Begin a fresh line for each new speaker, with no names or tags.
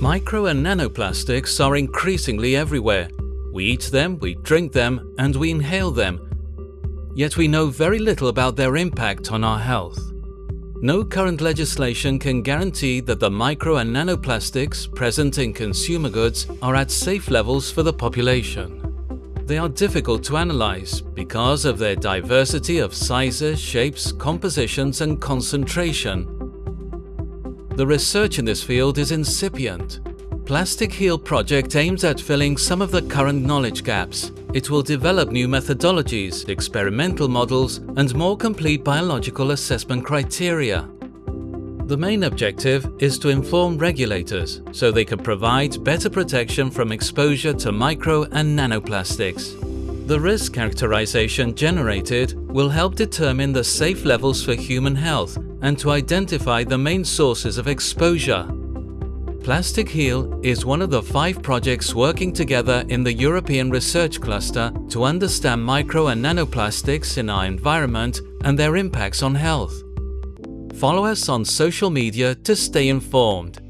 Micro and nanoplastics are increasingly everywhere. We eat them, we drink them, and we inhale them. Yet we know very little about their impact on our health. No current legislation can guarantee that the micro and nanoplastics present in consumer goods are at safe levels for the population. They are difficult to analyze because of their diversity of sizes, shapes, compositions and concentration. The research in this field is incipient. PlasticHeal project aims at filling some of the current knowledge gaps. It will develop new methodologies, experimental models and more complete biological assessment criteria. The main objective is to inform regulators so they can provide better protection from exposure to micro and nanoplastics. The risk characterization generated will help determine the safe levels for human health and to identify the main sources of exposure PlasticHeal is one of the five projects working together in the European Research Cluster to understand micro and nanoplastics in our environment and their impacts on health. Follow us on social media to stay informed.